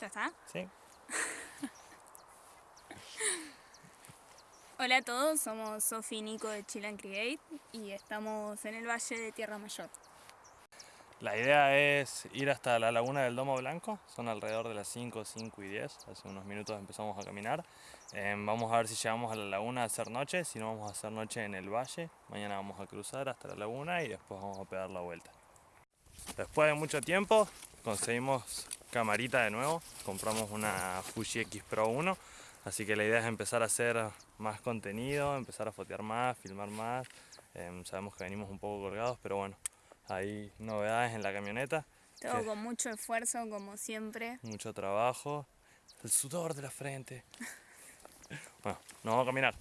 ¿Ya está? Hola a todos, somos Sofi y Nico de Chill Create y estamos en el Valle de Tierra Mayor. La idea es ir hasta la laguna del Domo Blanco, son alrededor de las 5, 5 y 10, hace unos minutos empezamos a caminar. Eh, vamos a ver si llegamos a la laguna a hacer noche, si no vamos a hacer noche en el valle. Mañana vamos a cruzar hasta la laguna y después vamos a pegar la vuelta. Después de mucho tiempo conseguimos camarita de nuevo, compramos una Fuji X Pro 1, así que la idea es empezar a hacer más contenido, empezar a fotear más, filmar más. Eh, sabemos que venimos un poco colgados, pero bueno, hay novedades en la camioneta. Todo con mucho esfuerzo, como siempre. mucho trabajo, el sudor de la frente. Bueno, nos vamos a caminar.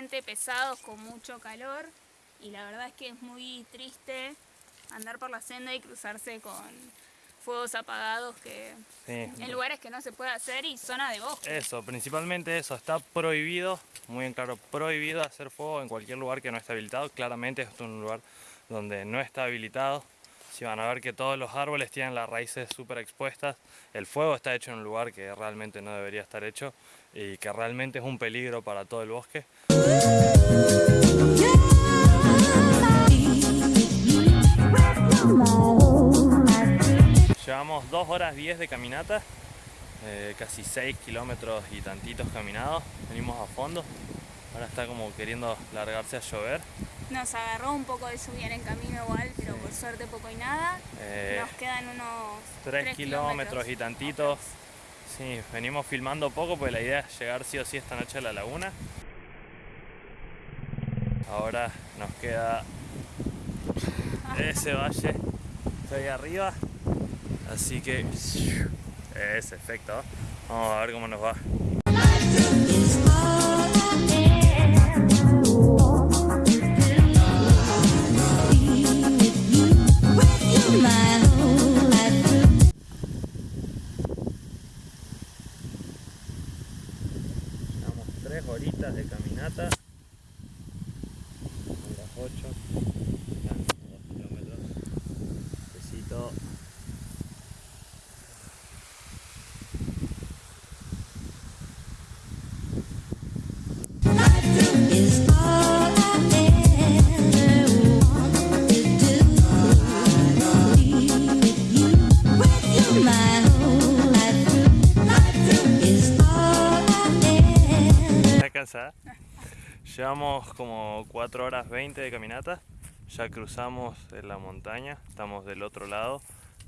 Sumamente pesados con mucho calor y la verdad es que es muy triste andar por la senda y cruzarse con fuegos apagados que Sí. en lugares que no se puede hacer y zona de bosque. Eso, principalmente eso, está prohibido, muy en claro, prohibido hacer fuego en cualquier lugar que no esté habilitado. Claramente esto es un lugar donde no está habilitado. Si van a ver que todos los árboles tienen las raíces súper expuestas, el fuego está hecho en un lugar que realmente no debería estar hecho y que realmente es un peligro para todo el bosque. Llevamos 2 horas 10 de caminata, eh, casi 6 kilómetros y tantitos caminados. Venimos a fondo, ahora está como queriendo largarse a llover. Nos agarró un poco de lluvia en el camino igual, pero por suerte poco y nada. Eh, Nos quedan unos 3 tres kilómetros y tantitos. Sí, venimos filmando poco porque la idea es llegar sí o sí esta noche a la laguna. Ahora nos queda ese valle ahí arriba. Así que ese efecto. Vamos a ver cómo nos va. 3 horitas de caminata. Llevamos como 4 horas 20 de caminata. Ya cruzamos en la montaña. Estamos del otro lado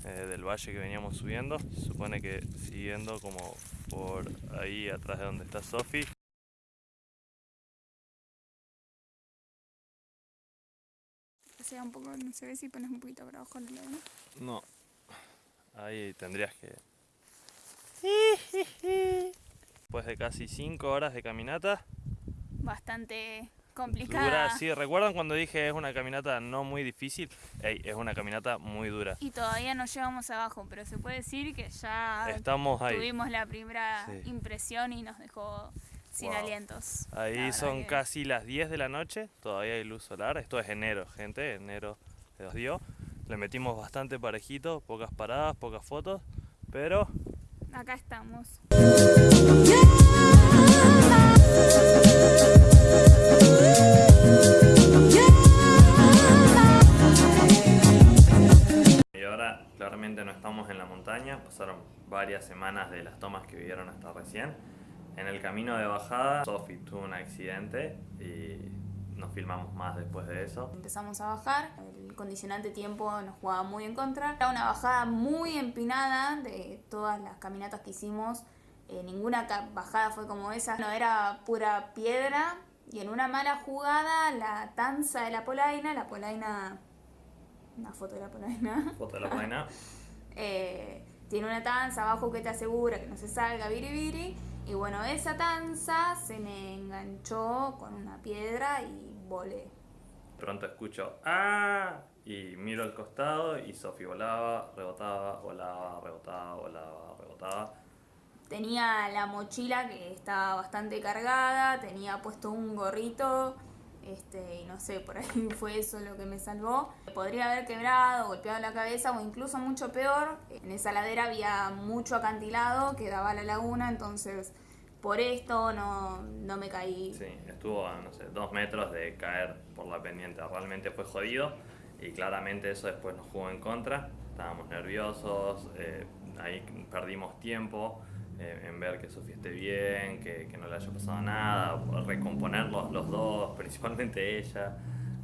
eh, del valle que veníamos subiendo. Se supone que siguiendo como por ahí atrás de donde está Sofi. O sea, un poco, no se ve si pones un poquito para abajo el lado. No. Ahí tendrías que. Después de casi 5 horas de caminata. Bastante complicada. Dura, sí, ¿recuerdan cuando dije es una caminata no muy difícil? Ey, es una caminata muy dura. Y todavía no llegamos abajo, pero se puede decir que ya Estamos ahí. tuvimos la primera Sí. impresión y nos dejó sin Wow. alientos. Ahí son que- casi las 10 de la noche, todavía hay luz solar. Esto es enero, gente, enero se nos dio. Le metimos bastante parejito, pocas paradas, pocas fotos, pero Acá estamos. Estamos en la montaña, pasaron varias semanas de las tomas que vivieron hasta recién. En el camino de bajada, Sophie tuvo un accidente y nos filmamos más después de eso. Empezamos a bajar, el condicionante tiempo nos jugaba muy en contra. Era una bajada muy empinada de todas las caminatas que hicimos. Eh, ninguna bajada fue como esa, no era pura piedra. Y en una mala jugada, la tanza de la polaina, la polaina, una foto de la polaina, Foto de la vaina. eh, tiene una tanza abajo que te asegura que no se salga biribiri. Y bueno, esa tanza se me enganchó con una piedra y volé. Pronto escucho ¡Ah! Y miro al costado y Sophie volaba, rebotaba, volaba, rebotaba, volaba, rebotaba. Tenía la mochila que estaba bastante cargada, tenía puesto un gorrito, este, y no sé, por ahí fue eso lo que me salvó. Podría haber quebrado, golpeado la cabeza o incluso mucho peor. En esa ladera había mucho acantilado que daba a la laguna, entonces por esto no, no me caí. Sí, estuvo a, no sé, dos metros de caer por la pendiente. Realmente fue jodido y claramente eso después nos jugó en contra. Estábamos nerviosos, eh, ahí perdimos tiempo eh, en ver que Sofía esté bien, que, que no le haya pasado nada, recomponerlos los dos, principalmente ella,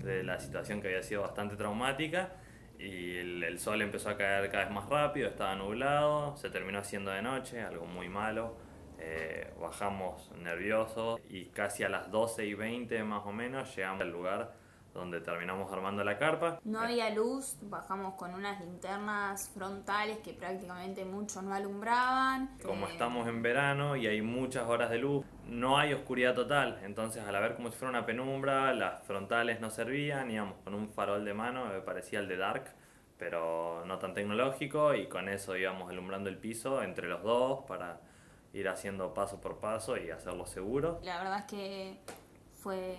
de la situación que había sido bastante traumática. Y el, el sol empezó a caer cada vez más rápido, estaba nublado, se terminó haciendo de noche, algo muy malo. Eh, bajamos nerviosos y casi a las 12 y 20 más o menos llegamos al lugar donde terminamos armando la carpa. No había luz, bajamos con unas linternas frontales que prácticamente mucho no alumbraban. Como Eh, estamos en verano y hay muchas horas de luz, no hay oscuridad total. Entonces, al haber como si fuera una penumbra, las frontales no servían. Íbamos con un farol de mano, me parecía el de Dark, pero no tan tecnológico. Y con eso íbamos alumbrando el piso entre los dos para ir haciendo paso por paso y hacerlo seguro. La verdad es que fue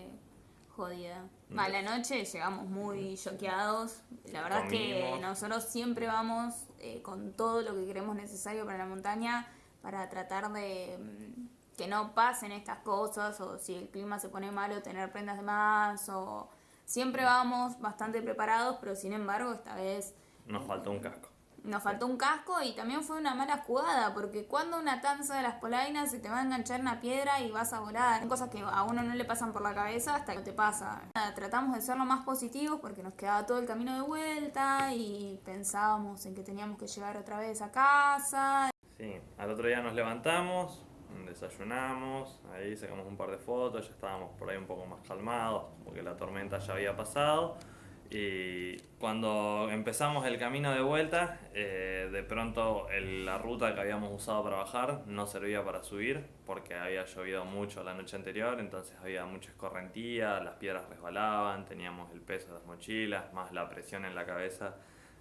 jodida. A la noche llegamos muy choqueados. La verdad es que nosotros siempre vamos eh, con todo lo que creemos necesario para la montaña para tratar de mm, que no pasen estas cosas o si el clima se pone malo tener prendas de más o siempre vamos bastante preparados pero sin embargo esta vez Nos faltó un casco. Nos faltó un casco y también fue una mala jugada, porque cuando una tanza de las polainas se te va a enganchar una piedra y vas a volar. Son cosas que a uno no le pasan por la cabeza hasta que te pasa. Nada, tratamos de ser lo más positivos porque nos quedaba todo el camino de vuelta y pensábamos en que teníamos que llegar otra vez a casa. Sí, al otro día nos levantamos, desayunamos, ahí sacamos un par de fotos, ya estábamos por ahí un poco más calmados, porque la tormenta ya había pasado. Y cuando empezamos el camino de vuelta, eh, de pronto el- la ruta que habíamos usado para bajar no servía para subir, porque había llovido mucho la noche anterior, entonces había mucha escorrentía, las piedras resbalaban, teníamos el peso de las mochilas, más la presión en la cabeza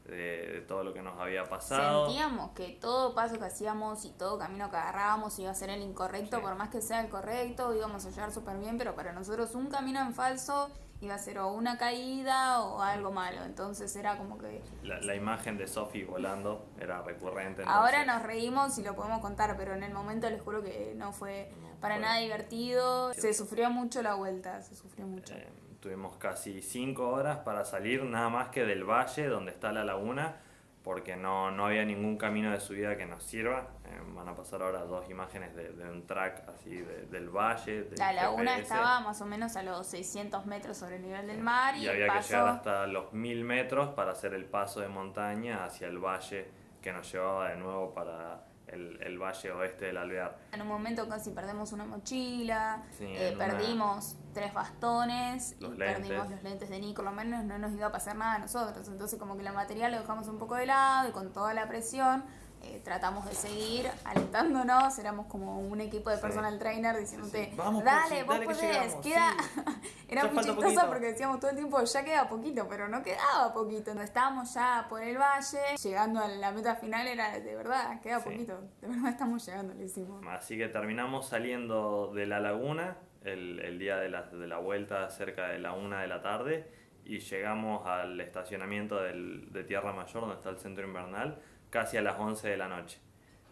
de, de todo lo que nos había pasado. Sentíamos que todo paso que hacíamos y todo camino que agarrábamos iba a ser el incorrecto, Sí. por más que sea el correcto, íbamos a llegar súper bien, pero para nosotros un camino en falso iba a ser o una caída o algo malo. Entonces era como que La, la imagen de Sophie volando era recurrente. ahora nos reímos y lo podemos contar, pero en el momento les juro que no fue No, para fue- nada divertido. Se sufrió mucho la vuelta, se sufrió mucho. Eh, tuvimos casi cinco horas para salir nada más que del valle donde está la laguna, porque no, no había ningún camino de subida que nos sirva. Eh, van a pasar ahora dos imágenes de, de un track así de- del valle. del La laguna GPS, estaba más o menos a los 600 metros sobre el nivel del mar y, y había que llegar hasta los mil metros para hacer el paso de montaña hacia el valle que nos llevaba de nuevo para el, el valle oeste del Alvear. En un momento casi perdemos una mochila, Sí, eh, una- perdimos tres bastones Los y perdimos los lentes de Nico, lo menos no nos iba a pasar nada a nosotros. Entonces como que la material lo dejamos un poco de lado y con toda la presión eh, tratamos de seguir alentándonos, éramos como un equipo de Sí. personal trainer diciéndote, Sí, vamos, dale, vos dale podés, queda... Era Ya muy chistoso poquito. porque decíamos todo el tiempo, ya queda poquito, pero no quedaba poquito. Cuando estábamos ya por el valle, llegando a la meta final era de verdad, queda poquito. De verdad estamos llegando, lo hicimos. Así que terminamos saliendo de la laguna el, el día de la, de la vuelta cerca de la una de la tarde y llegamos al estacionamiento del- de Tierra Mayor donde está el centro invernal casi a las 11 de la noche.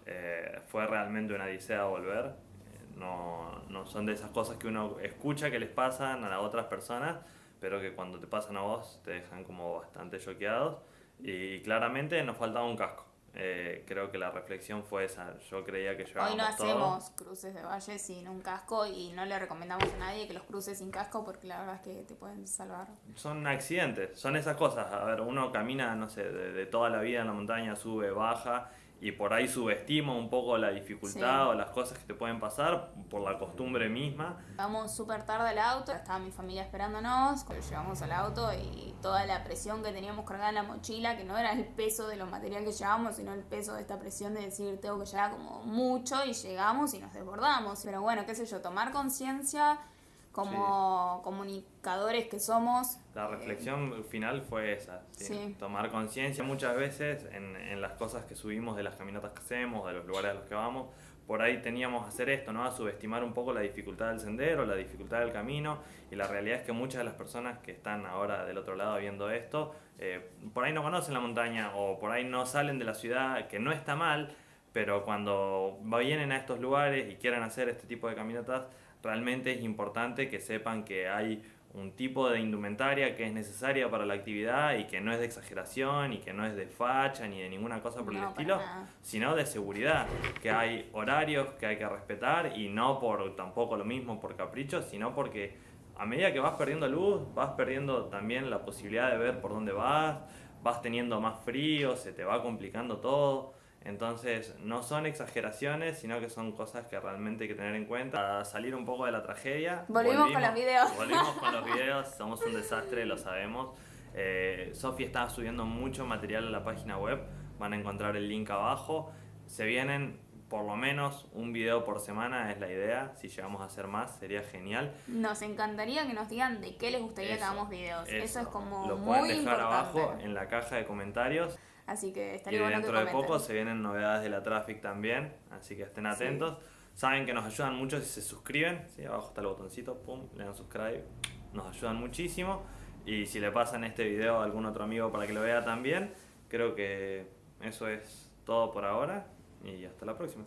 Eh, fue realmente una odisea volver. No, no son de esas cosas que uno escucha que les pasan a las otras personas, pero que cuando te pasan a vos te dejan como bastante choqueados. Y claramente nos faltaba un casco. Eh, creo que la reflexión fue esa. Yo creía que llevábamos Hoy no todo. hacemos cruces de valle sin un casco y no le recomendamos a nadie que los cruce sin casco porque la verdad es que te pueden salvar. Son accidentes, son esas cosas. A ver, uno camina, no sé, de, de toda la vida en la montaña, sube, baja, y por ahí subestima un poco la dificultad Sí. o las cosas que te pueden pasar por la costumbre misma. Vamos súper tarde al auto, estaba mi familia esperándonos, llegamos al auto y toda la presión que teníamos cargada en la mochila, que no era el peso de los materiales que llevábamos, sino el peso de esta presión de decir tengo que llevar como mucho y llegamos y nos desbordamos. Pero bueno, qué sé yo, tomar conciencia como comunicadores que somos. La eh, reflexión final fue esa, ¿sí? Sí. tomar conciencia muchas veces en, en las cosas que subimos, de las caminatas que hacemos, de los lugares a los que vamos. Por ahí teníamos que hacer esto, ¿no? A subestimar un poco la dificultad del sendero, la dificultad del camino. Y la realidad es que muchas de las personas que están ahora del otro lado viendo esto, eh, por ahí no conocen la montaña o por ahí no salen de la ciudad, que no está mal, pero cuando vienen a estos lugares y quieren hacer este tipo de caminatas, realmente es importante que sepan que hay un tipo de indumentaria que es necesaria para la actividad y que no es de exageración y que no es de facha ni de ninguna cosa por el No, estilo, sino de seguridad, que hay horarios que hay que respetar y no por tampoco lo mismo por capricho, sino porque a medida que vas perdiendo luz, vas perdiendo también la posibilidad de ver por dónde vas, vas teniendo más frío, se te va complicando todo. Entonces, no son exageraciones, sino que son cosas que realmente hay que tener en cuenta. Para salir un poco de la tragedia. Volvimos con los videos. Volvimos con los videos, somos un desastre, lo sabemos. Eh, Sofi está subiendo mucho material a la página web, van a encontrar el link abajo. Se vienen por lo menos un video por semana, es la idea. Si llegamos a hacer más, sería genial. Nos encantaría que nos digan de qué les gustaría que hagamos videos. Eso, es como Lo muy pueden dejar importante. abajo en la caja de comentarios. Así que Y estaría que dentro de poco se vienen novedades de la Traffic también, así que estén atentos. Saben que nos ayudan mucho si se suscriben, ¿sí? abajo está el botoncito, pum, le dan subscribe, nos ayudan muchísimo. Y si le pasan este video a algún otro amigo para que lo vea también, creo que eso es todo por ahora y hasta la próxima.